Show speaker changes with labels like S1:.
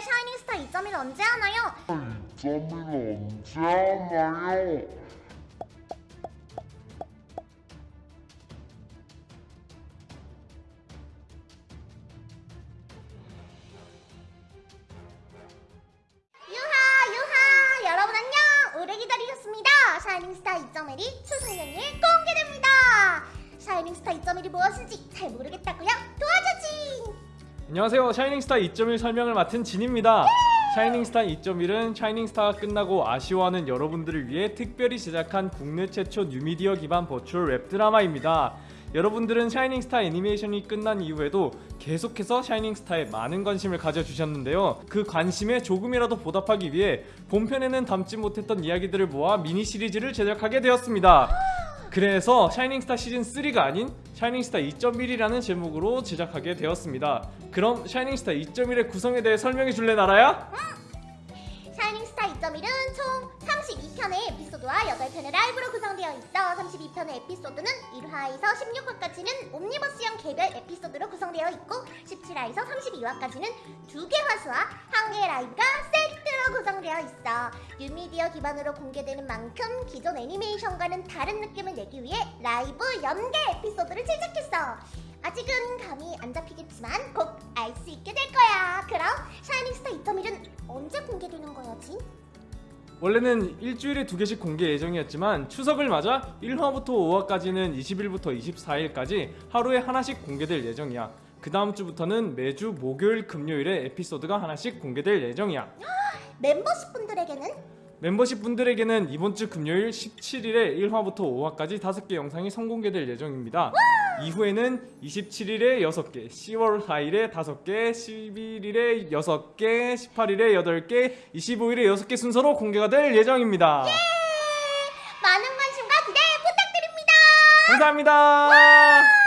S1: 샤이닝스타 2.1 언제 하나요?
S2: 점을 언제 하나요?
S1: 유하 유하 여러분 안녕 오래 기다리셨습니다 샤이닝스타 2.1이 추석 연휴에 공개됩니다 샤이닝스타 2.1이 무엇인지 잘 모르겠다고요? 도와주지
S3: 안녕하세요. 샤이닝스타 2.1 설명을 맡은 진입니다. 샤이닝스타 2.1은 샤이닝스타가 끝나고 아쉬워하는 여러분들을 위해 특별히 제작한 국내 최초 뉴미디어 기반 virtual 웹드라마입니다. 여러분들은 샤이닝스타 애니메이션이 끝난 이후에도 계속해서 샤이닝스타에 많은 관심을 가져주셨는데요. 그 관심에 조금이라도 보답하기 위해 본편에는 담지 못했던 이야기들을 모아 미니 시리즈를 제작하게 되었습니다. 그래서 샤이닝스타 시즌 3가 아닌 샤이닝스타 2.1이라는 제목으로 제작하게 되었습니다. 그럼 샤이닝스타 2.1의 구성에 대해 설명해 줄래 나라야?
S1: 샤이닝스타 2.1은 총 32편의 에피소드와 8편의 라이브로 구성되어 있어 32편의 에피소드는 1화에서 16화까지는 옴니버스형 개별 에피소드로 구성되어 있고 17화에서 32화까지는 두개 화수와 한 개의 라이브가 구성되어 있어 뉴미디어 기반으로 공개되는 만큼 기존 애니메이션과는 다른 느낌을 내기 위해 라이브 연계 에피소드를 제작했어 아직은 감이 안 잡히겠지만 곧 알 수 있게 될 거야 그럼 샤이닝스타 2.1은 언제 공개되는 거야지?
S3: 원래는 일주일에 두 개씩 공개 예정이었지만 추석을 맞아 1화부터 5화까지는 20일부터 24일까지 하루에 하나씩 공개될 예정이야. 그 다음 주부터는 매주 목요일 금요일에 에피소드가 하나씩 공개될 예정이야.
S1: 멤버십 분들에게는
S3: 멤버십 분들에게는 이번 주 금요일 17일에 1화부터 5화까지 5개 영상이 선공개될 예정입니다. 이후에는 27일에 6개, 10월 4일에 5개, 11일에 6개, 18일에 8개, 25일에 6개 순서로 공개가 될 예정입니다.
S1: 많은 관심과 기대 부탁드립니다.
S3: 감사합니다.